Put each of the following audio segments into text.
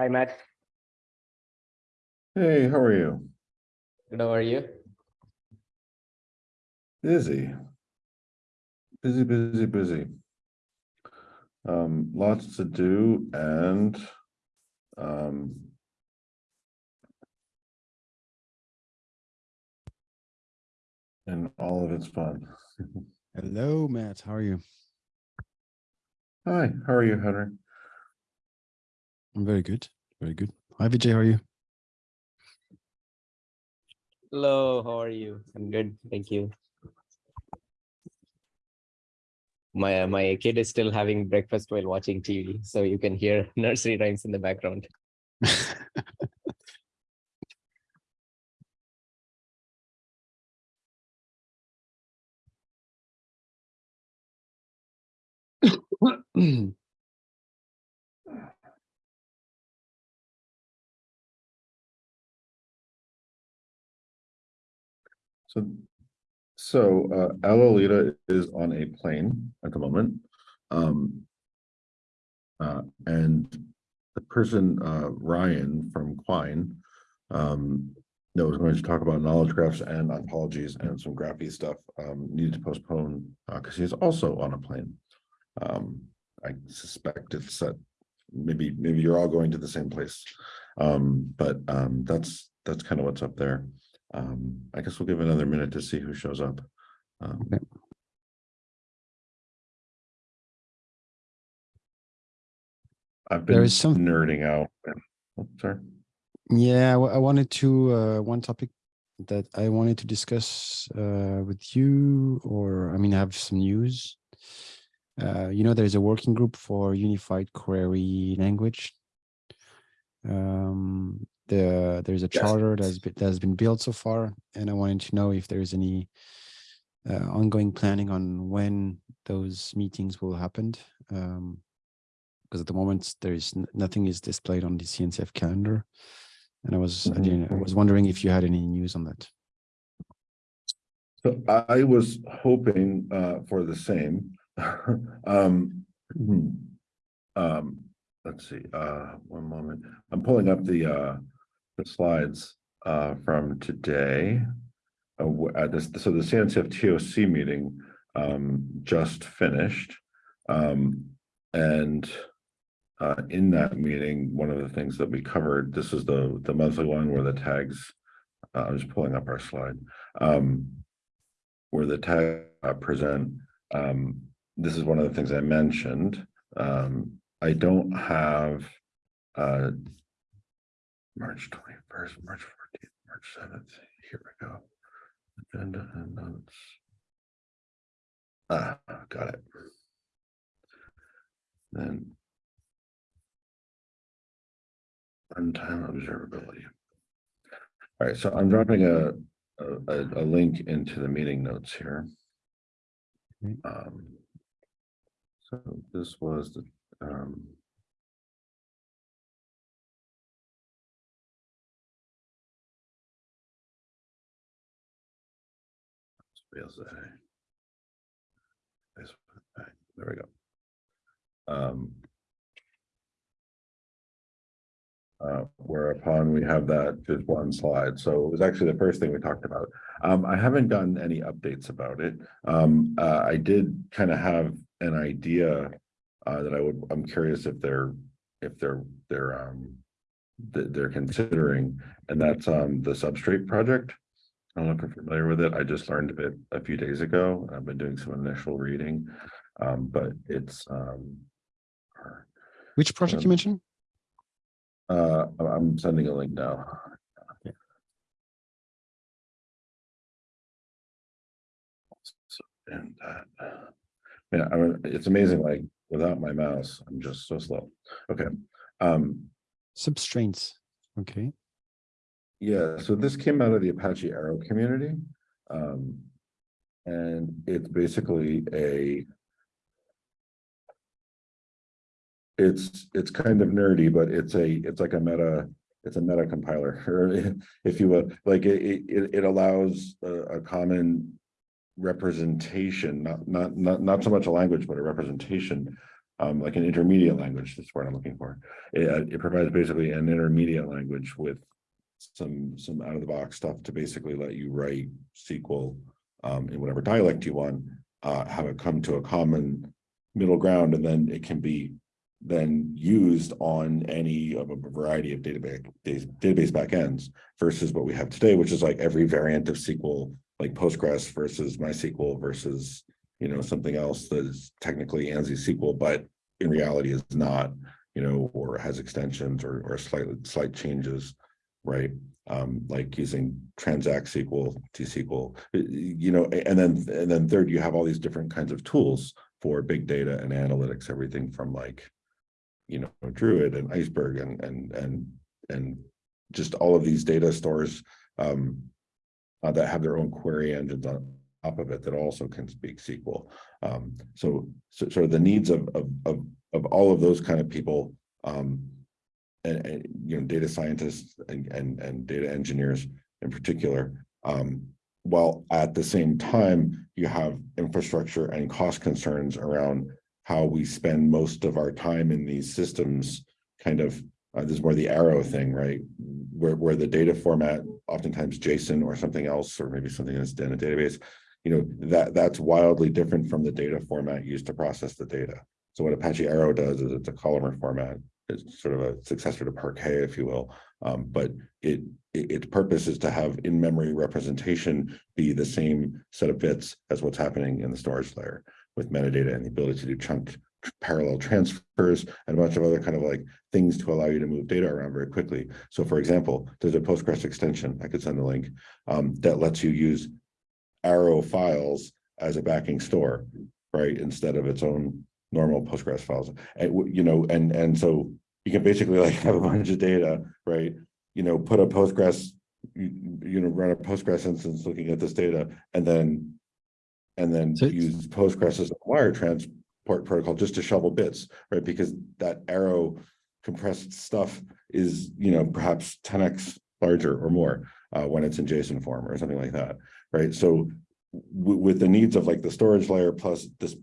Hi, Matt. Hey, how are you? Good, how are you? Busy. Busy, busy, busy. Um, lots to do and um and all of it's fun. Hello, Matt. How are you? Hi, how are you, Henry? I'm very good. Very good. Hi, Vijay. How are you? Hello, how are you? I'm good, thank you. My my kid is still having breakfast while watching TV, so you can hear nursery rhymes in the background. So, so uh, Alolita is on a plane at the moment. Um. Uh, and the person, uh, Ryan from Quine, um, that was going to talk about knowledge graphs and ontologies and some graphy stuff, um, needed to postpone, uh, because he's also on a plane. Um, I suspect it's that maybe, maybe you're all going to the same place. Um, but, um, that's, that's kind of what's up there. Um, I guess we'll give another minute to see who shows up. Um, Okay. I've been is some- nerding out. Oh, Sorry. Yeah, I I wanted to, uh, one topic that I wanted to discuss uh, with you, or I mean, I have some news. Uh, you know, there's a working group for unified query language. Um, the, there's a Yes. charter that's been, that's been built so far, and I wanted to know if there's any uh, ongoing planning on when those meetings will happen. Um, because at the moment there is nothing is displayed on the CNCF calendar. And I was, I Mhm. didn't, I was wondering if you had any news on that. So I was hoping uh for the same. Um. hmm, Um, let's see, uh, one moment. I'm pulling up the uh, the slides uh from today. Uh, uh, this, so the CNCF TOC meeting um just finished. Um, and uh, in that meeting, one of the things that we covered, this is the, the monthly one where the tags, uh, I'm just pulling up our slide. Um, where the tag uh, present, um, this is one of the things I mentioned. Um, I don't have, uh, March twenty-first, March fourteenth, March seventh, here we go. Agenda and notes. Ah, got it. Then. Runtime observability. All right, so I'm dropping a, a, a- a link into the meeting notes here. Um. So this was the, um. There we go. Um. Uh, whereupon we have that just one slide. So it was actually the first thing we talked about. Um, I haven't gotten any updates about it. Um, uh, I did kind of have an idea. Uh, that I would, I'm curious if they're, if they're, they're, um. That they're considering, and that's, um, the Substrait project. I don't know if you're familiar with it. I just learned of it a few days ago. I've been doing some initial reading. Um, but it's, um. Which project you Um, mentioned? Uh, I'm- I'm sending a link now. Yeah. So, And that. Yeah, I mean, it's amazing, like, without my mouse, I'm just so slow. Okay, um, Substraits. Okay. Yeah, so this came out of the Apache Arrow community. Um, and it's basically a. It's, it's kind of nerdy, but it's a, it's like a meta, it's a meta compiler, or if you will, like, it, it, it allows a, a common. Representation, not, not, not, not so much a language, but a representation um, like an intermediate language, that's what I'm looking for. It, uh, it provides basically an intermediate language with some, some out of the box stuff to basically let you write SQL um, in whatever dialect you want, uh, have it come to a common middle ground, and then it can be then used on any of a variety of database, database backends versus what we have today, which is like every variant of SQL, like Postgres versus MySQL versus, you know, something else that is technically ANSI SQL, but in reality is not, you know, or has extensions or, or slight, slight changes, right? Um, like using Transact SQL, T-SQL, you know, and then, and then third, you have all these different kinds of tools for big data and analytics, everything from like, you know, Druid and Iceberg and, and, and, and just all of these data stores um, uh, that have their own query engines on top of it that also can speak SQL. Um, so, so sort of the needs of, of, of, of all of those kind of people um, and, and, you know, data scientists and, and, and data engineers in particular, um, while at the same time, you have infrastructure and cost concerns around how we spend most of our time in these systems kind of uh, this is more the arrow thing, right? Where, where the data format, oftentimes JSON or something else, or maybe something that's in a database, you know, that that's wildly different from the data format used to process the data. So what Apache Arrow does is it's a columnar format. It's sort of a successor to Parquet, if you will. Um, but it, it its purpose is to have in-memory representation be the same set of bits as what's happening in the storage layer with metadata and the ability to do chunk parallel transfers and a bunch of other kind of like things to allow you to move data around very quickly. So for example, there's a Postgres extension, I could send a link, um, that lets you use arrow files as a backing store, right? Instead of its own normal Postgres files. And, you know, and, and so you can basically like have a bunch of data, right? You know, put a Postgres, you, you know, run a Postgres instance looking at this data and then and then So- use Postgres as a wire transport protocol just to shovel bits, right? Because that arrow compressed stuff is, you know, perhaps 10x larger or more uh, when it's in JSON form or something like that, right? So with the needs of like the storage layer plus this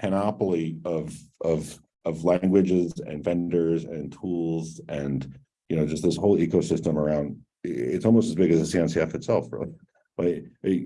panoply of of of languages and vendors and tools and you know just this whole ecosystem around it's almost as big as the CNCF itself, really. Like,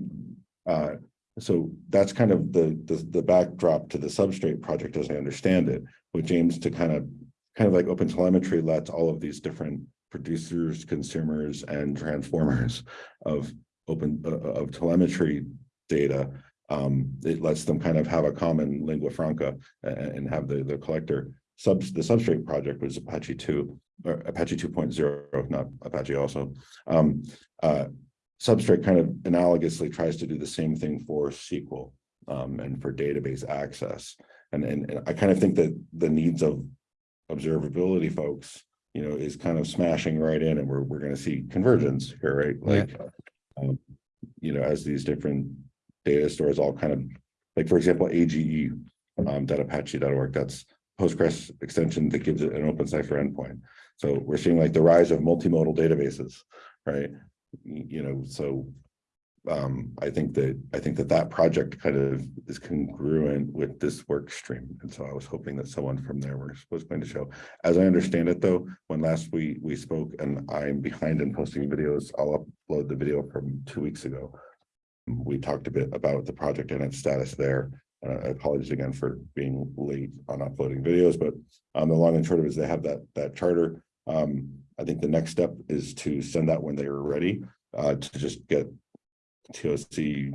uh, so that's kind of the, the, the backdrop to the Substrait project as I understand it, which aims to kind of, kind of like open telemetry lets all of these different producers, consumers, and transformers of open, uh, of telemetry data. Um, it lets them kind of have a common lingua franca and, and have the, the collector subs, the Substrait project was Apache two, or Apache 2.0, not Apache also. Um, uh, Substrait kind of analogously tries to do the same thing for SQL um, and for database access. And, and, and I kind of think that the needs of observability folks, you know, is kind of smashing right in and we're, we're going to see convergence here, right? Yeah. Like, um, you know, as these different data stores all kind of, like, for example, AGE, um, .apache.org, that's Postgres extension that gives it an openCypher endpoint. So we're seeing like the rise of multimodal databases, right? You know, so um, I think that, I think that that project kind of is congruent with this work stream. And so I was hoping that someone from there was, was going to show. As I understand it, though, when last we, we spoke and I'm behind in posting videos, I'll upload the video from two weeks ago. We talked a bit about the project and its status there. Uh, apologies again for being late on uploading videos, but um, the long and short of it is they have that, that charter. Um, I think the next step is to send that when they are ready, uh, to just get TOC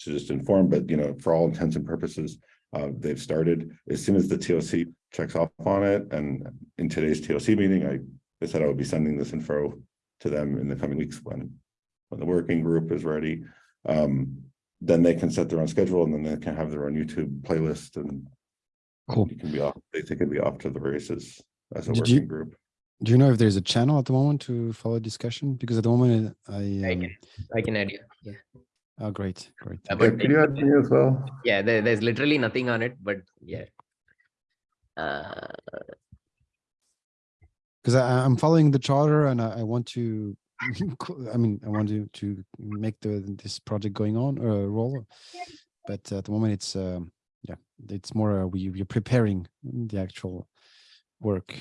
to just inform, but you know, for all intents and purposes, uh, they've started as soon as the TOC checks off on it. And in today's TOC meeting, I, I said I would be sending this info to them in the coming weeks when, when the working group is ready. Um, then they can set their own schedule and then they can have their own YouTube playlist and Cool. you can be off, they they can be off to the races as a Did you- working group. Do you know if there's a channel at the moment to follow discussion? Because at the moment I, I um, can, I can add you. Yeah. oh, great, great. Uh, Yeah, but Can you add me as well? yeah, there, there's literally nothing on it, but yeah. Uh, Because I, I'm following the charter and I, I want to, co- I mean, I want to, to make the, this project going on, uh, roll. But at the moment it's, um, yeah, it's more uh, we we're preparing the actual work.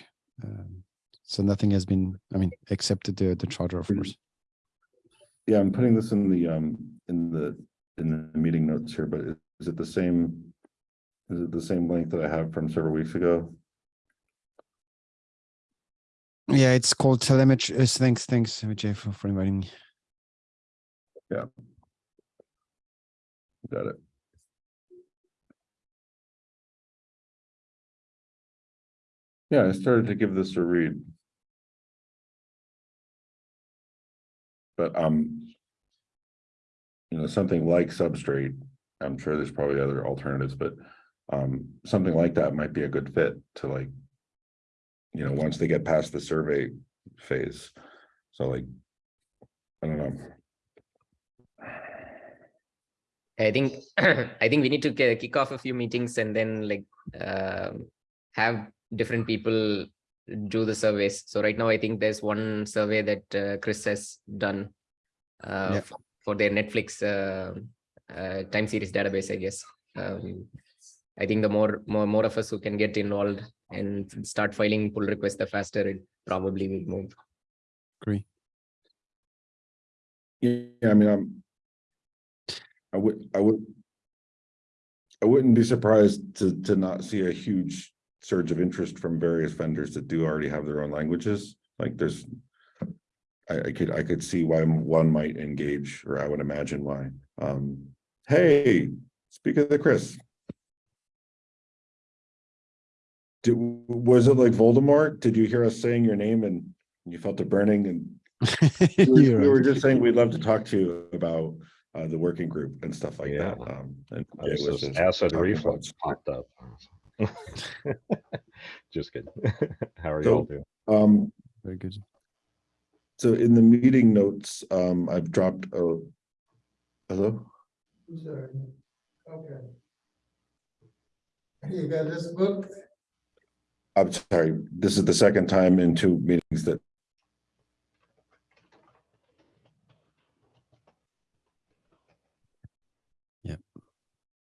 Um, so nothing has been, I mean, except the the charter, of course. Yeah, I'm putting this in the, um, in the, in the meeting notes here, but is- is it the same? Is it the same link that I have from several weeks ago? Yeah, it's called telemetry. Uh, thanks, thanks, Vijay, for, for inviting me. Yeah. Got it. Yeah, I started to give this a read. But, um. You know, something like Substrait, I'm sure there's probably other alternatives, but, um, something like that might be a good fit to like. You know, once they get past the survey phase, so like. I don't know. I think I think we need to kick off a few meetings and then like um, have different people do the surveys. So right now, I think there's one survey that uh, Chris has done uh, Yeah. f- for their Netflix uh, uh, time series database. I guess. Um, I think the more more more of us who can get involved and start filing pull requests, the faster it probably will move. Agree. Yeah, I mean, I'm. I would, I would. I wouldn't be surprised to, to not see a huge surge of interest from various vendors that do already have their own languages, like there's. I, I could, I could see why one might engage, or I would imagine why. Um, hey, speak of the Chris. Did, was it like Voldemort? Did you hear us saying your name and you felt it burning and we were- You're we were just saying, we'd love to talk to you about uh the working group and stuff like that. Um, and I Jay was was just just acid reflux about- popped up. Just kidding. How are So- y'all doing? Um, Very good. so in the meeting notes, um, I've dropped a. Hello? Sorry. Okay. You got this book? I'm sorry, this is the second time in two meetings that Yeah,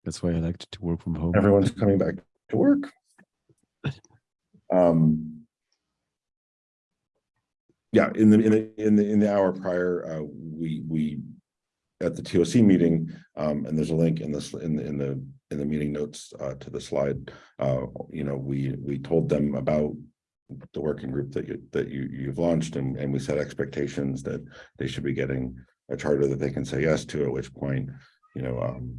That's why I like to work from home. everyone's coming back to work. Um. Yeah, in the, in the, in the, in the hour prior, uh, we, we. At the TOC meeting, um, and there's a link in this, in the, in the, in the meeting notes, uh, to the slide. Uh, you know, we, we told them about. The working group that you, that you, you've launched and, and we set expectations that they should be getting a charter that they can say yes to, at which point, you know, um.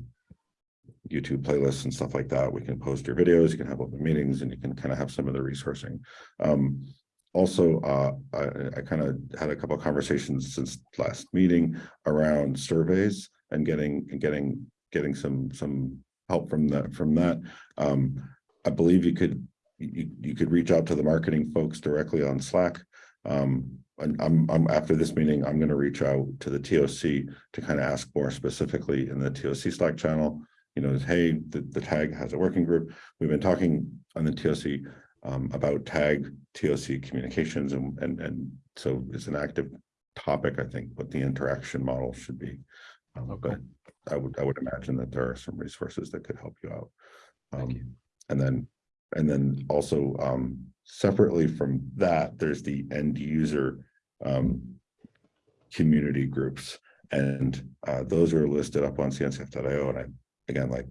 YouTube playlists and stuff like that. We can post your videos, you can have open meetings and you can kind of have some of the resourcing. Um, also, uh, I, I kind of had a couple of conversations since last meeting around surveys and getting, and getting, getting some, some help from that, from that. Um, I believe you could, you, you could reach out to the marketing folks directly on Slack. Um, and I'm, I'm, after this meeting, I'm gonna reach out to the TOC to kind of ask more specifically in the TOC Slack channel you know, hey, the, the tag has a working group. We've been talking on the TOC um, about tag TOC communications and, and, and so it's an active topic, I think, what the interaction model should be. Um, Okay. but I would, I would imagine that there are some resources that could help you out. Thank you. Um, And then, and then also, um, separately from that, there's the end user, um, community groups. And, uh, those are listed up on cncf.io and I, again, like,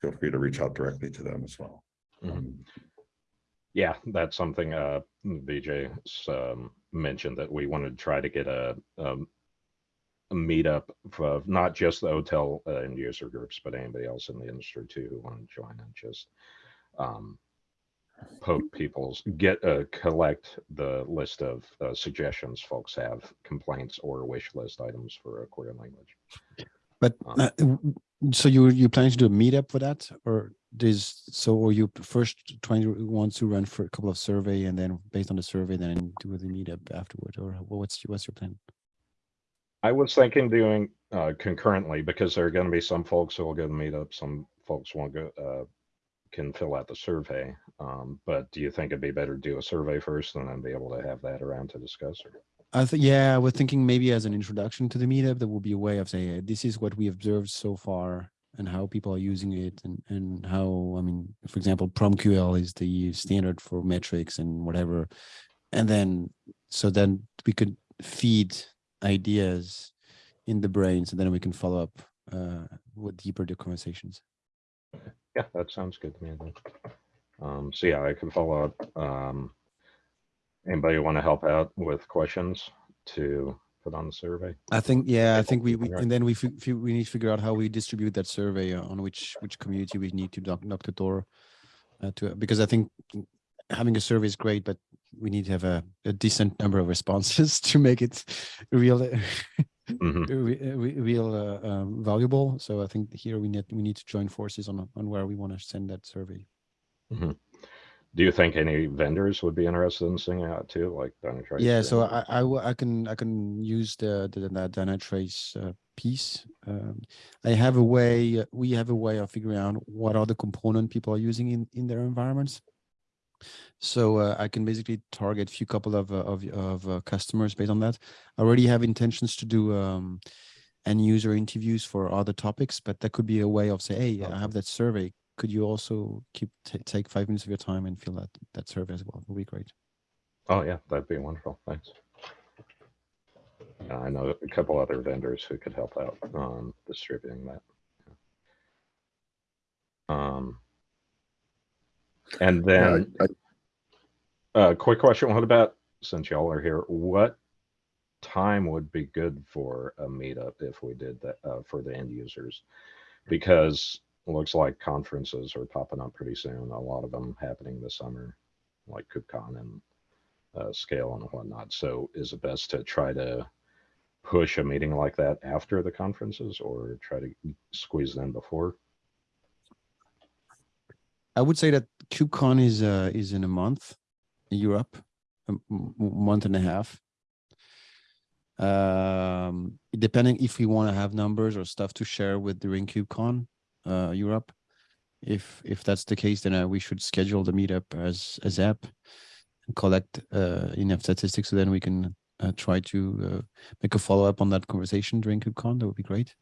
feel free to reach out directly to them as well. Mhm. Um, Yeah, that's something uh VJ um mentioned that we wanted to try to get a um. A meetup for not just the OTel uh, end user groups, but anybody else in the industry too who want to join and just. Um. Poke people's, get uh collect the list of uh, suggestions folks have, complaints or wish list items for a Korean language. But Um, uh, so you you planning to do a meetup for that, or there's so or you first trying to want to run for a couple of survey and then based on the survey then do the meetup afterward, or what's what's your plan? I was thinking doing uh concurrently because there are gonna be some folks who will go to meetup, some folks won't go, uh. Can fill out the survey, um, but do you think it'd be better to do a survey first and then be able to have that around to discuss or? I think yeah, I was thinking maybe as an introduction to the meetup, there will be a way of saying, this is what we observed so far. and how people are using it and, and how, I mean, for example, PromQL is the standard for metrics and whatever. And then, so then we could feed ideas in the brain, so then we can follow up uh, with deeper the conversations. Yeah, that sounds good to me. Um, so yeah, I can follow up. Um, anybody want to help out with questions to put on the survey? I think, yeah, I think we, we and then we we need to figure out how we distribute that survey on which which community we need to knock, knock the door uh, to because I think having a survey is great, but we need to have a, a decent number of responses to make it real re- uh, re- real uh, um, valuable. So I think here we need we need to join forces on on where we want to send that survey. Do you think any vendors would be interested in singing out too, like Dynatrace? Yeah, so? I, I, I can, I can use the, the, the Dynatrace uh, piece. Um, I have a way, we have a way of figuring out what are the component people are using in, in their environments. So uh, I can basically target a few couple of, uh, of, of uh, customers based on that. I already have intentions to do um, end user interviews for other topics, but that could be a way of say, hey, I have that survey. Could you also keep, take five minutes of your time and fill that, that survey as well? It would be great. Oh, yeah, that'd be wonderful. Thanks. I know a couple other vendors who could help out on distributing that. Um, and then, I- uh, quick question, what about, since y'all are here, what time would be good for a meetup if we did that, uh, for the end users? Because it looks like conferences are popping up pretty soon, a lot of them happening this summer, like KubeCon and uh, scale and whatnot. So is it best to try to push a meeting like that after the conferences or try to squeeze them before? I would say that KubeCon is uh, is in a month in Europe, a month and a half. Um, depending if we want to have numbers or stuff to share with during KubeCon, uh, Europe. If if that's the case, then uh, we should schedule the meetup as as app and collect uh, enough statistics, so then we can uh, try to uh, make a follow up on that conversation during KubeCon. That would be great.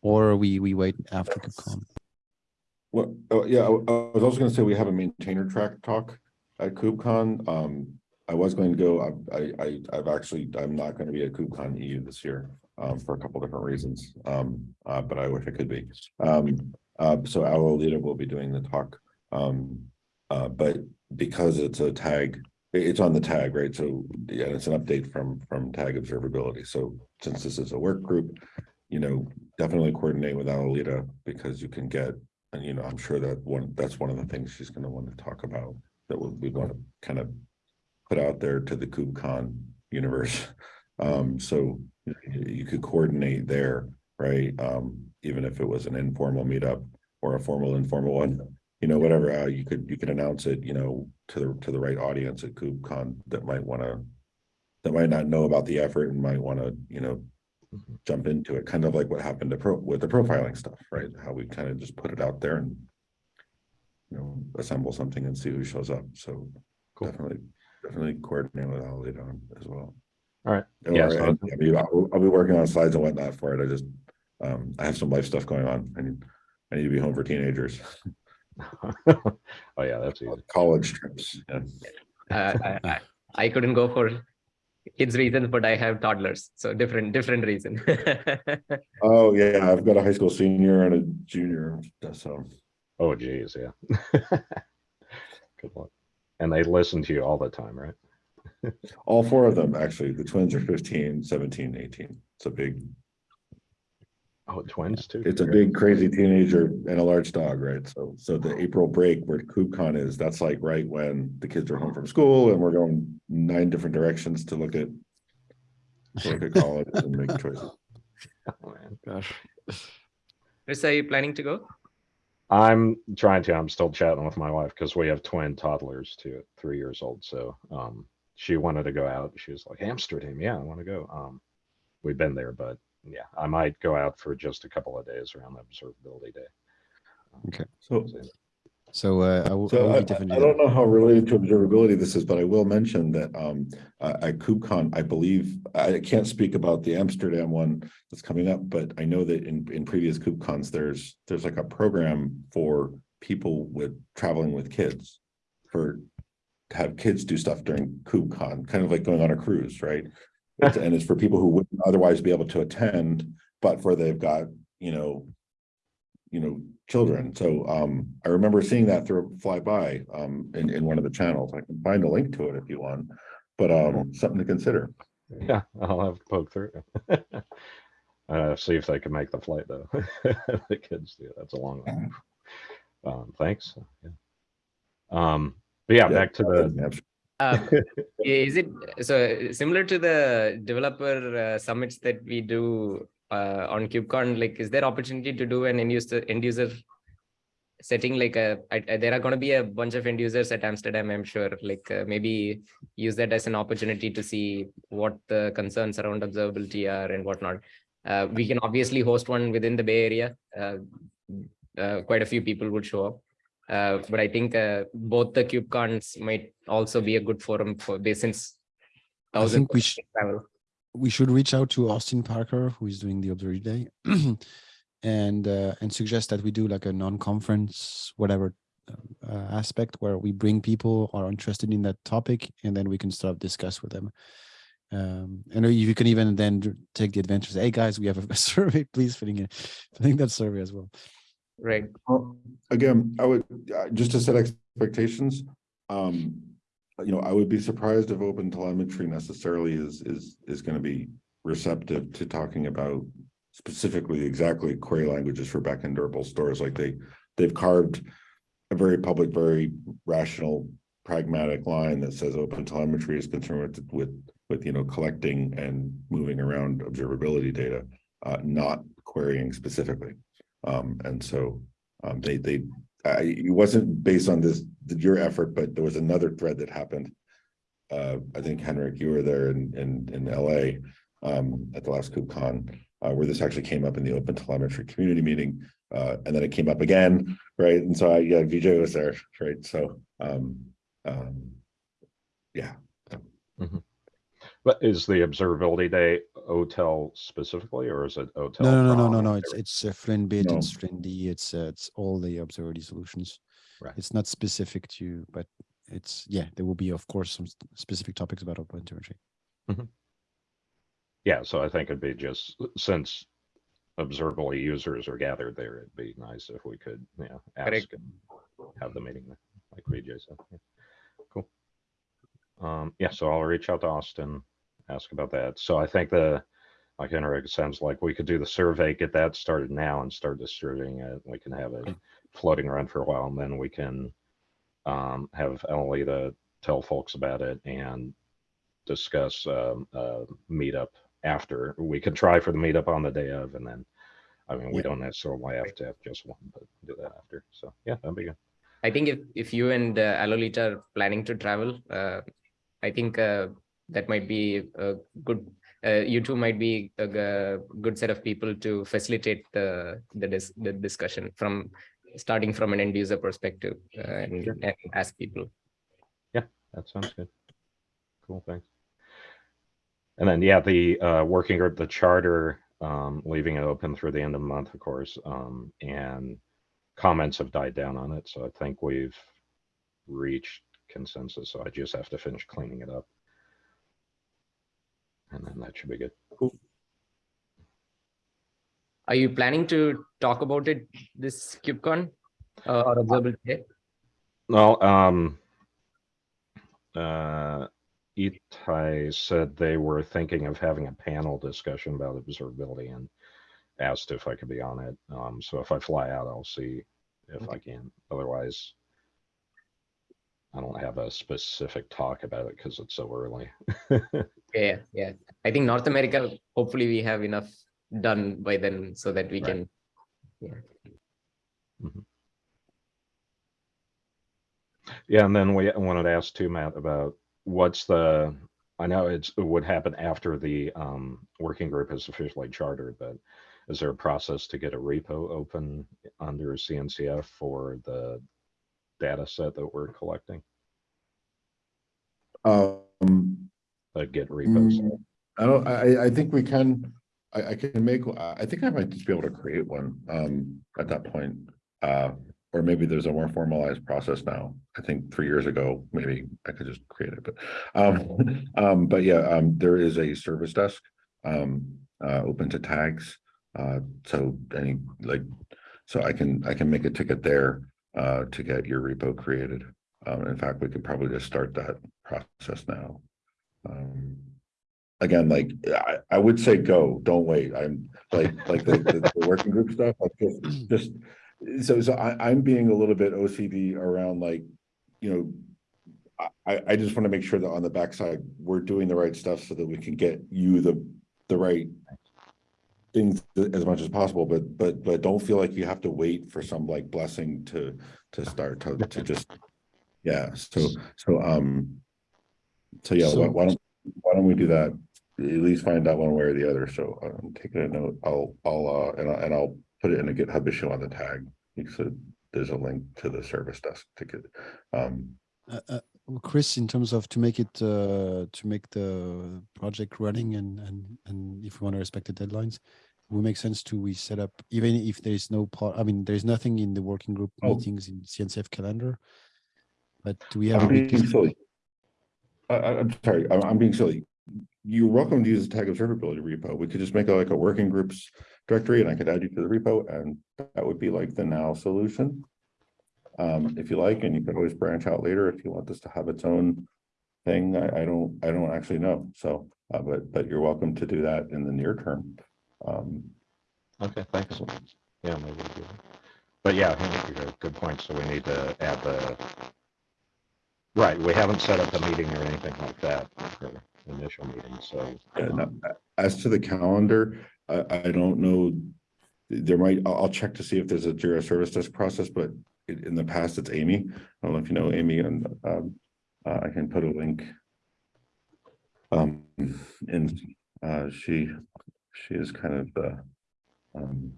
Or we we wait after KubeCon. Well, oh, yeah, I was also gonna say we have a maintainer track talk at KubeCon. Um, I was going to go, I, I, I've actually, I'm not gonna be at KubeCon EU this year, um, for a couple different reasons. Um, uh, but I wish I could be. Um, uh, so our leader will be doing the talk. Um, uh, but because it's a tag, it's on the tag, right? So, yeah, it's an update from, from tag observability. So since this is a work group, you know, definitely coordinate with Alita because you can get and you know, I'm sure that one, that's one of the things she's gonna want to talk about, that we, we want to kind of. Put out there to the KubeCon universe. Um, so you, could coordinate there, right? Um, even if it was an informal meetup or a formal informal one. You know, whatever, uh, you could, you could announce it, you know, to the, to the right audience at KubeCon that might wanna. That might not know about the effort and might wanna, you know. Jump into it, kind of like what happened to pro, with the profiling stuff, right? How we kind of just put it out there and. You know, assemble something and see who shows up, so Cool. definitely, definitely coordinate with Alida on as well. All right. Or, Yeah, so- I mean, I'll, I'll be working on slides and whatnot for it, I just, um, I have some life stuff going on, I need. I need to be home for teenagers, Oh, yeah, that's easy. college trips, yeah. Uh, I, I, I couldn't go for kids reasons, but I have toddlers, so different different reason. Oh, yeah, I've got a high school senior and a junior, so. Um, oh, geez, yeah. Good luck. And they listen to you all the time, right? All four of them, actually, the twins are 15, 17, 18. It's a big, Oh, twins too? it's a big crazy teenager and a large dog, right? So, so the April break where KubeCon is, that's like right when the kids are home from school and we're going nine different directions to look at. to Look at college and make choices. Oh, man. Gosh. Chris, are you planning to go? I'm trying to, I'm still chatting with my wife because we have twin toddlers too, three years old. So, um, she wanted to go out. She was like, Amsterdam, yeah, I want to go. Um, we've been there, but yeah, I might go out for just a couple of days around the observability day. Okay. So, So uh, I will, I So will I. I don't know how related to observability this is, but I will mention that um uh, at KubeCon, I believe, I can't speak about the Amsterdam one that's coming up, but I know that in in previous KubeCons, there's there's like a program for people with traveling with kids for to have kids do stuff during KubeCon, kind of like going on a cruise, right? And it's for people who wouldn't otherwise be able to attend, but for they've got, you know, you know, children. So um, I remember seeing that through fly by um in in one of the channels. I can find a link to it if you want. But um, something to consider. Yeah, I'll have to poke through. Uh, see if they can make the flight though. The kids do, that's a long one. Um, thanks. Yeah. Um, but yeah, Yeah, back to the, Uh, is it so similar to the developer uh, summits that we do uh, on KubeCon? Like, is there opportunity to do an end user end user setting? Like, a, I, I- there are going to be a bunch of end users at Amsterdam, I'm sure. Like, uh, maybe use that as an opportunity to see what the concerns around observability are and whatnot. Uh, we can obviously host one within the Bay Area. Uh, uh, quite a few people would show up. Uh, but I think uh, both the KubeCons might also be a good forum for this since I think we of should, travel. we should reach out to Austin Parker, who is doing the Observatory Day, and uh, and suggest that we do like a non-conference, whatever uh, uh, aspect, where we bring people who are interested in that topic, and then we can start to discuss with them. Um, and you can even then take the advantage. Hey guys, we have a survey. Please filling in, filling that survey as well. Right. Well, Again, I would, uh, just to set expectations, um, you know, I would be surprised if open telemetry necessarily is, is, is gonna be receptive to talking about specifically exactly query languages for backend durable stores, like they, they've carved a very public, very rational, pragmatic line that says open telemetry is concerned with, with, with, you know, collecting and moving around observability data, uh, not querying specifically. Um, and so, um, they, they, I, it wasn't based on this, your effort, but there was another thread that happened. Uh, I think Henrik, you were there in, in, in LA, um, at the last KubeCon, uh, where this actually came up in the open telemetry community meeting. Uh, and then it came up again, right? And so I, yeah, VJ was there, right? So, um, um, yeah, but is the observability day OTel specifically, or is it OTel? No, no, no, no, no, no. It's it's uh, Fluent Bit, No. it's Fluentd, it's uh, it's all the observability solutions. Right. It's not specific to, but it's yeah. There will be of course some specific topics about open telemetry. Yeah, so I think it'd be just, since observability users are gathered there, it'd be nice if we could, you know, ask Correct. and have the meeting, there, like VJ said. yeah. Cool. Um, yeah, so I'll reach out to Austin, ask about that. So I think the, like Henrik, it sounds like we could do the survey, get that started now and start distributing it. We can have it floating around for a while and then we can um, have Emily to tell folks about it and discuss um, uh, meetup after. We could try for the meetup on the day of, and then, I mean, we Yeah. don't necessarily have to have just one, but do that after. So yeah, that'd be good. I think if if you and uh, Alolita are planning to travel, uh, I think uh, that might be a good. Uh, you two might be a good set of people to facilitate the the, dis- the discussion from starting from an end user perspective uh, and, Sure. and ask people. Yeah, that sounds good. Cool, thanks. And then, yeah, the uh, working group, the charter, um, leaving it open through the end of the month, of course, um, and comments have died down on it, so I think we've reached consensus, so I just have to finish cleaning it up. And then that should be good. Are you planning to talk about it this KubeCon uh, or observable day? Well, um, uh, Itai said they were thinking of having a panel discussion about observability and asked if I could be on it. Um, so if I fly out, I'll see if I can. Otherwise, I don't have a specific talk about it because it's so early. Yeah, yeah. I think North America, hopefully we have enough done by then so that we Right. can. Yeah, Yeah, and then we wanted to ask too, Matt, about what's the, I know it's, it would happen after the um working group is officially chartered, but is there a process to get a repo open under CNCF for the data set that we're collecting, Um, uh, Git repos. Mm, I don't, I, I think we can, I, I can make, I I think I might just be able to create one, um, at that point. Uh, or maybe there's a more formalized process now. I think three years ago, maybe I could just create it, but, um, um, but yeah, um, there is a service desk. Um, uh, open to tags, uh, so any, like, so I can, I can make a ticket there, uh, to get your repo created. Um, in fact, we could probably just start that process now. Um, again, like, I, I would say go, don't wait. I'm like, like the, the, the working group stuff, like just, just. So, so I, I'm being a little bit OCD around like, you know. I, I just want to make sure that on the backside, we're doing the right stuff so that we can get you the, the right. Things as much as possible, but, but, but don't feel like you have to wait for some like blessing to, to start, to, to just. Yeah, so, so, um. So yeah, why, So- why don't, why don't we do that? At least find out one way or the other, so I'm taking a note, I'll, I'll, uh, and I, and I'll put it in a GitHub issue on the tag. So there's a link to the service desk ticket. Um, Uh, uh, well, Chris, in terms of to make it, uh, to make the project running and, and, and if we want to respect the deadlines, it would make sense to we set up, even if there is no part, I mean, there's nothing in the working group Oh. meetings in CNCF calendar. But do we have? I'm a being silly. I, I'm sorry, I'm, I'm being silly. You're welcome to use the tag observability repo. We could just make it like a working groups directory and I could add you to the repo and that would be like the now solution. Um, if you like, and you can always branch out later if you want this to have its own thing. I, I don't, I don't actually know. So, uh, but, but you're welcome to do that in the near term. Um, Okay, thanks. Yeah, maybe we do. But yeah, I think you're good point. So we need to add the. Right, we haven't set up a meeting or anything like that for initial meeting, so. Yeah, no, as to the calendar, I, I don't know. There might, I'll, I'll check to see if there's a Jira Service Desk process, but in, the past, it's Amy. I don't know if you know Amy and, um, uh, I can put a link. Um, and, uh, she, she is kind of the, um.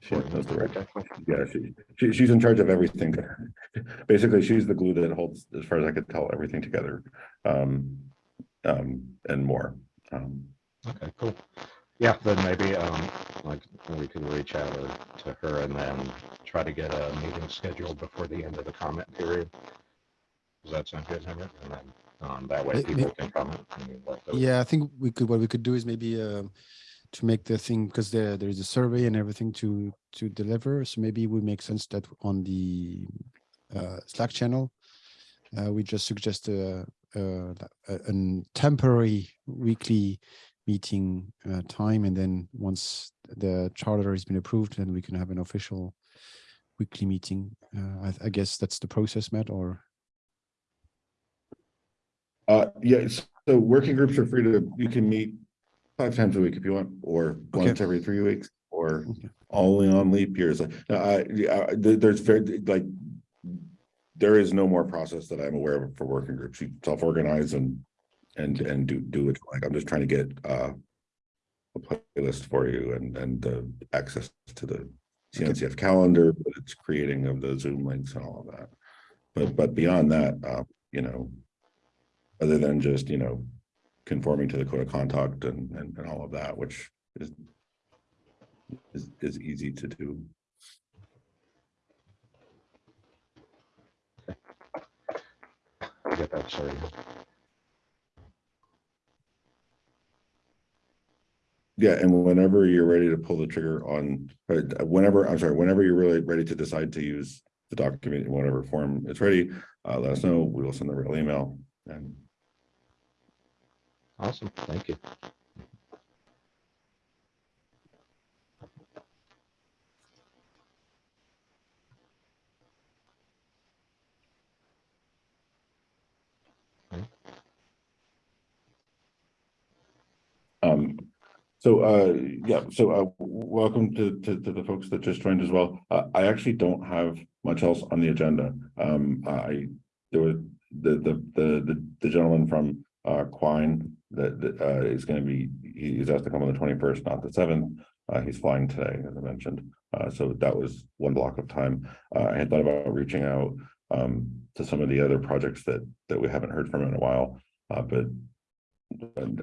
She knows the right, yeah, she, she, she's in charge of everything. Basically, she's the glue that holds, as far as I could tell, everything together. Um, um, and more. Um, Okay, cool. Yeah, then maybe, um, like, we could reach out to her and then try to get a meeting scheduled before the end of the comment period. Does that sound good, Henrik? And then, um, that way people can comment. and let those- Yeah, I think we could, what we could do is maybe um to make the thing, because there, there is a survey and everything to, to deliver. So maybe it would make sense that on the uh, Slack channel, uh, we just suggest a, a, a a temporary weekly meeting uh, time. And then once the charter has been approved, then we can have an official weekly meeting. Uh, I, I guess that's the process, Matt, or? uh, yeah, so working groups are free to, you can meet five times a week if you want, or Okay. once every three weeks, or Okay. only on leap years. Uh, I, there's very, like, there is no more process that I'm aware of for working groups. You self-organize and, and, and do, do it. Like, I'm just trying to get, uh, a playlist for you and, and, uh, access to the CNCF calendar, but it's creating of the Zoom links and all of that. But, but beyond that, uh, you know, other than just, you know, conforming to the code of conduct and, and, and all of that, which is is, is easy to do. Get that, sorry. Yeah, and whenever you're ready to pull the trigger on, uh, whenever, I'm sorry, whenever you're really ready to decide to use the document in whatever form it's ready, uh, let us know. We will send the real email and Awesome, thank you. Um, so, uh, yeah, so, uh, welcome to, to, to the folks that just joined as well. Uh, I actually don't have much else on the agenda. Um, I, there was the, the, the, the, gentleman from, uh, Quine that, that, uh, is gonna be, he's asked to come on the twenty-first, not the seventh. Uh, he's flying today, as I mentioned. Uh, so that was one block of time. Uh, I had thought about reaching out um, to some of the other projects that, that we haven't heard from in a while. Uh, but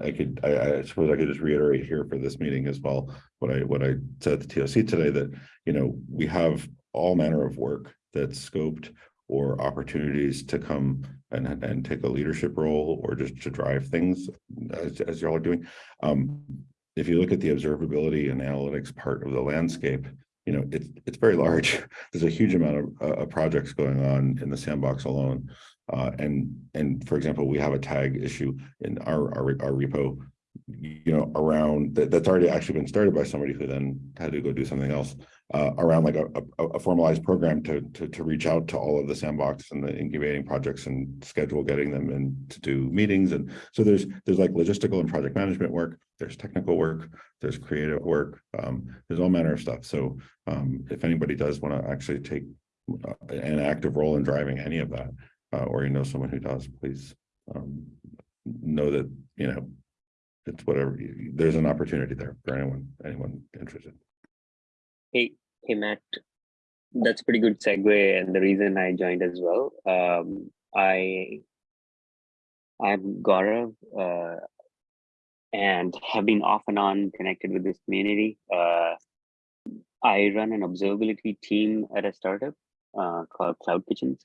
I could, I, I suppose I could just reiterate here for this meeting as well, what I, what I said at the TOC today, that, you know, we have all manner of work that's scoped or opportunities to come and, and take a leadership role or just to drive things as, as y'all are doing. Um, if you look at the observability and analytics part of the landscape, you know, it's, it's very large. There's a huge amount of, uh, of projects going on in the sandbox alone. Uh, and, and for example, we have a tag issue in our, our, our repo, you know, around that, that's already actually been started by somebody who then had to go do something else, uh, around like a, a, a formalized program to, to, to reach out to all of the sandbox and the incubating projects and schedule getting them in to do meetings. And so there's, there's like logistical and project management work, there's technical work, there's creative work, um, there's all manner of stuff. So, um, if anybody does want to actually take uh, an active role in driving any of that, uh, or you know someone who does, please um, know that, you know, it's whatever, there's an opportunity there for anyone, anyone interested. Hey, hey, Matt. That's pretty good segue, and the reason I joined as well. Um, I, I'm Gaurav, uh, and have been off and on connected with this community. Uh, I run an observability team at a startup uh, called CloudKitchens,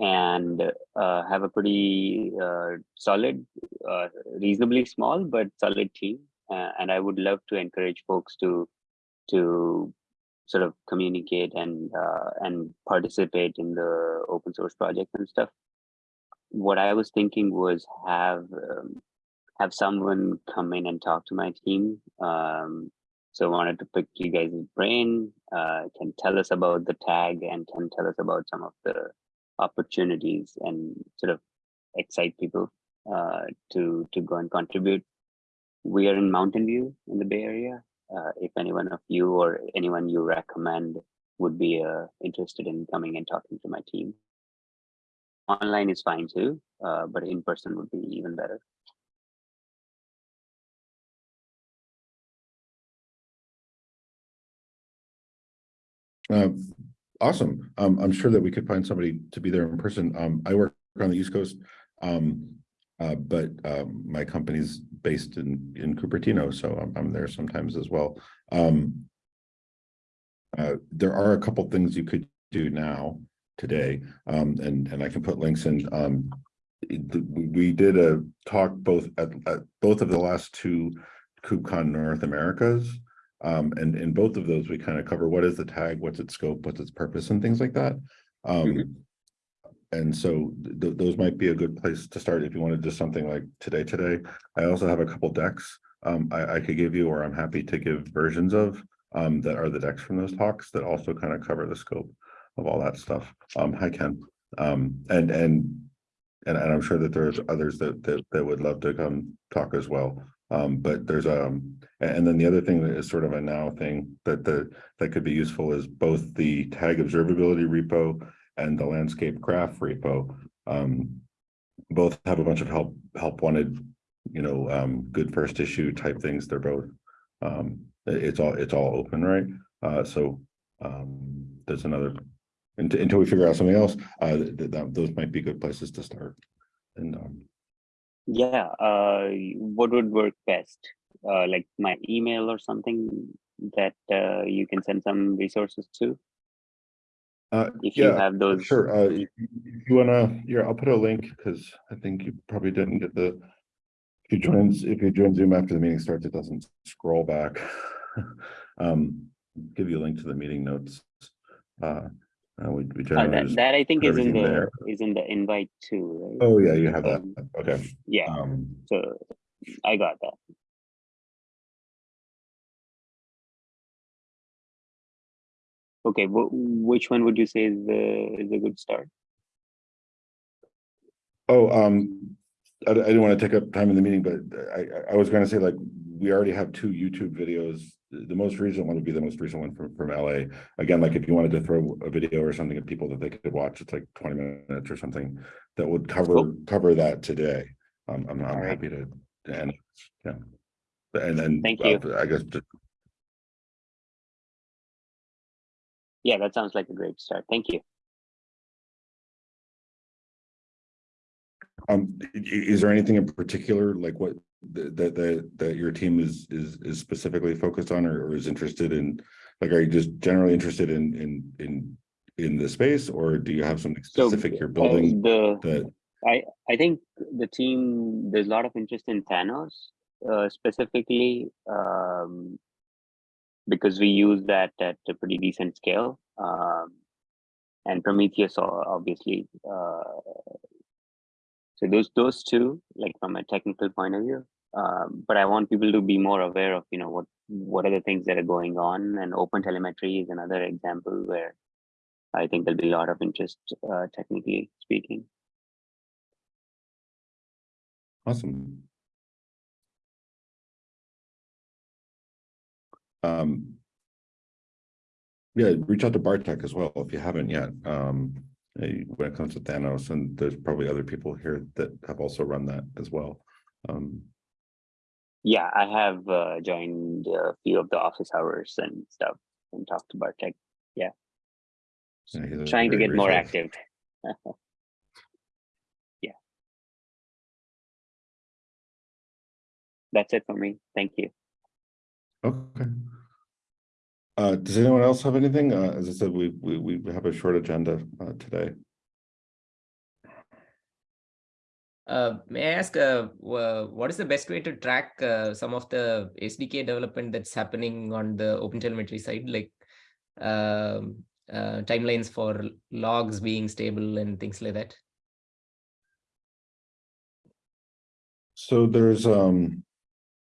and uh, have a pretty uh, solid, uh, reasonably small but solid team. Uh, and I would love to encourage folks to to sort of communicate and uh, and participate in the open source project and stuff. What I was thinking was have um, have someone come in and talk to my team. Um, so I wanted to pick you guys' brain, uh, can tell us about the tag and can tell us about some of the opportunities and sort of excite people uh, to to go and contribute. We are in Mountain View in the Bay Area, uh, if anyone of you or anyone you recommend would be uh, interested in coming and talking to my team. Online is fine too, uh, but in person would be even better. Uh, awesome. Um, I'm sure that we could find somebody to be there in person. Um, I work on the East Coast. Um, uh, but, um, my company's based in, in Cupertino, so I'm, I'm there sometimes as well. Um, uh, there are a couple things you could do now, today, um, and, and I can put links in, we, we did a talk both at, at both of the last two KubeCon North Americas. Um, and in both of those, we kind of cover what is the tag, what's its scope, what's its purpose and things like that. Um, and so th- th- those might be a good place to start if you wanted just something like today, today. I also have a couple decks um, I, I could give you, or I'm happy to give versions of um, that are the decks from those talks that also kind of cover the scope of all that stuff. Um, hi Ken. Um, and, and, and, and I'm sure that there's others that, that, that would love to come talk as well. Um, but there's, um, a- and then the other thing that is sort of a now thing that, the that could be useful is both the tag observability repo and the landscape graph repo. Um, both have a bunch of help, help wanted, you know, um, good first issue type things. They're both, um, it's all, it's all open, right? Uh, so, um, there's another, until, we figure out something else, uh, th- th- those might be good places to start. And, Yeah, uh, what would work best? Uh, like my email or something that uh, you can send some resources to? uh, If you yeah, have those. Sure, uh, if you wanna, yeah, I'll put a link, because I think you probably didn't get the. If you join, if you join Zoom after the meeting starts, it doesn't scroll back. Um, give you a link to the meeting notes. Uh, uh, we, we Uh, that, that I think is in the, there. is in the invite too, right? oh, yeah, you have that, Um, okay. Yeah, Um, so I got that. Okay, wh- which one would you say is the, is a good start? oh, um, I, I didn't want to take up time in the meeting, but I, I- was gonna say like, we already have two YouTube videos. The most recent one would be the most recent one from, from LA. Again, like if you wanted to throw a video or something at people that they could watch, it's like twenty minutes or something that would cover, Cool. cover that today. Um, I'm, I'm happy to, and, yeah. And then. Thank you. uh, I guess, just yeah, that sounds like a great start. Thank you. Um, i- i- is there anything in particular, like what, that, that, that your team is, is, is specifically focused on or, or is interested in? Like, are you just generally interested in, in, in, in the space, or do you have something So, specific you're Uh, building the that? I think the team, there's a lot of interest in Thanos uh, specifically um, because we use that at a pretty decent scale. Um, and Prometheus, obviously. Uh, so those those two, like from a technical point of view. Um, but I want people to be more aware of, you know, what what are the things that are going on, and open telemetry is another example where I think there'll be a lot of interest, uh, technically speaking. Awesome. Um. Yeah, reach out to Bartek as well if you haven't yet. Um, when it comes to Thanos, and there's probably other people here that have also run that as well. Um, Yeah, I have uh, joined a few of the office hours and stuff and talked to Bartek. yeah, a Trying to get more active. yeah. That's it for me. Thank you. Okay. Uh, does anyone else have anything? Uh, as I said, we, we, we have a short agenda, uh, today. Uh, may I ask, uh, what is the best way to track uh, some of the SDK development that's happening on the OpenTelemetry side, like um, uh, timelines for logs being stable and things like that? So there's, um,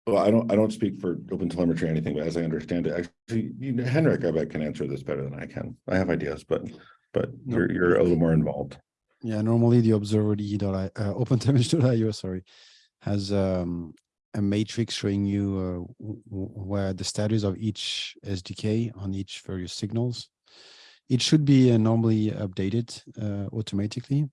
well, I don't, I don't speak for open telemetry or anything, but as I understand it, actually, you Henrik, I bet can answer this better than I can. I have ideas, but, but No. you're, you're a little more involved. Yeah, normally the observability.io, uh, OpenTelemetry.io, sorry, has um, a matrix showing you uh, where the status of each SDK on each various signals. It should be uh, normally updated uh, automatically.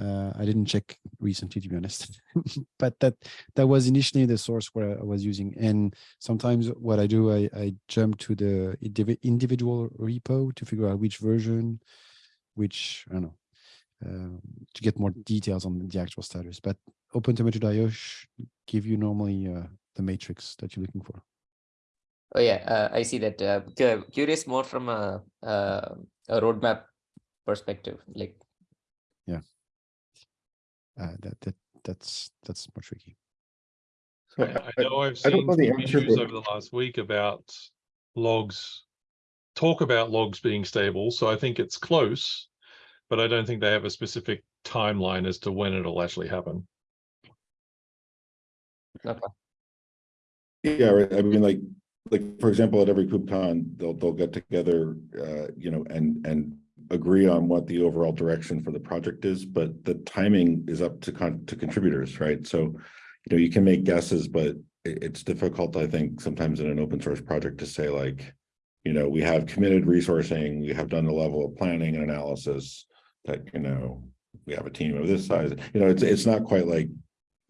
Uh, I didn't check recently, to be honest, but that that was initially the source where I was using. And sometimes what I do, I, I jump to the individual repo to figure out which version, which I don't know, um, to get more details on the actual status. But OpenTelemetry.io sh- give you normally uh, the matrix that you're looking for. Oh yeah, uh, I see that. Uh, curious more from a, uh, a roadmap perspective, like Uh, that that that's that's more tricky. So I I know I've seen know some answer, issues over the last week about logs. Talk about logs being stable, so I think it's close. But I don't think they have a specific timeline as to when it'll actually happen. Okay. Yeah, right. I mean, like, like, for example, at every KubeCon, they'll, they'll get together, uh, you know, and, and agree on what the overall direction for the project is, but the timing is up to con, to contributors, right? So, you know, you can make guesses, but it, it's difficult, I think, sometimes in an open source project to say like, you know, we have committed resourcing, we have done the level of planning and analysis that, you know, we have a team of this size, you know, it's, it's not quite like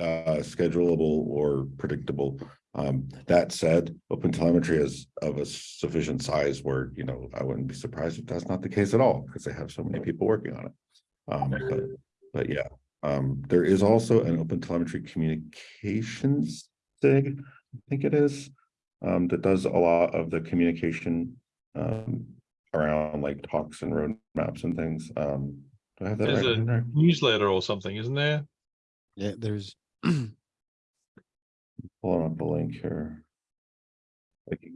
uh, schedulable or predictable. Um, that said, open telemetry is of a sufficient size where, you know, I wouldn't be surprised if that's not the case at all, because they have so many people working on it. Um, but, but yeah, um, there is also an open telemetry communications thing, I think it is. Um, that does a lot of the communication, um, around like talks and roadmaps and things. Um, do I have that There's right? a Henrik? newsletter or something, isn't there? Yeah, there's Pulling up the link here. Like,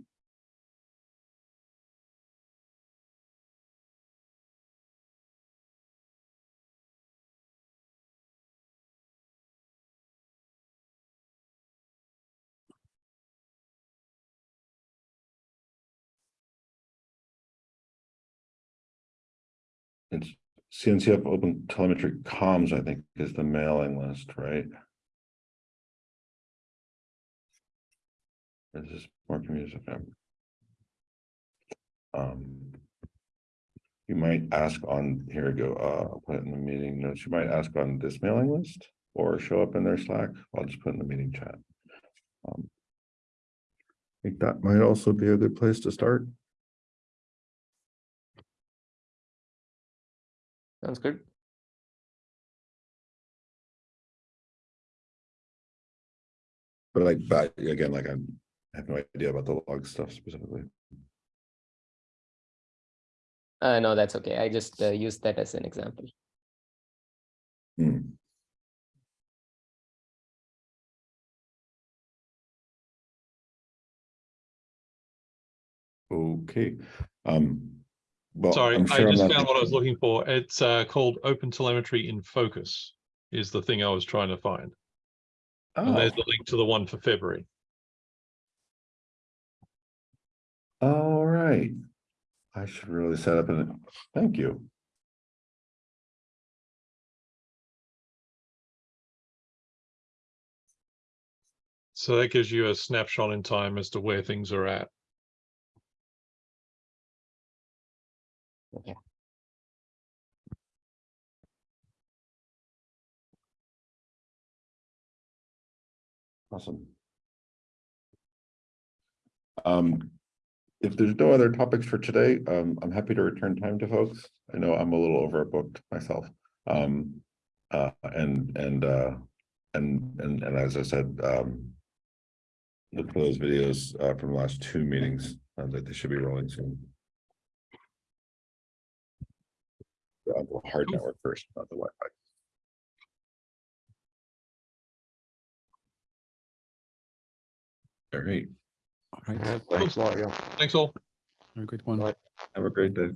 It's CNCF Open Telemetry Comms, I think, is the mailing list, right? This is more community. Um. You might ask on, here we go, uh, I'll put it in the meeting notes, you might ask on this mailing list or show up in their Slack, I'll just put it in the meeting chat. Um, I think that might also be a good place to start. Sounds good. But like, but again, like I'm, I have no idea about the log stuff specifically. Uh, no, that's okay. I just uh, used that as an example. Hmm. Okay, um. Well, Sorry, I'm sure I'm just found what I was looking for. It's uh, called Open Telemetry in Focus is the thing I was trying to find. And Oh, there's the link to the one for February. All right. I should really set up an, thank you. So that gives you a snapshot in time as to where things are at. Awesome. Um, if there's no other topics for today, um, I'm happy to return time to folks. I know I'm a little overbooked myself. Um, uh, and, and, uh, and, and, and as I said, um. Look for those videos, uh, from the last two meetings, uh, that they should be rolling soon. The hard network first, not the Wi-Fi. All right, All right, Thanks a lot, yeah. Thanks all. have a good one. Bye. have a great day.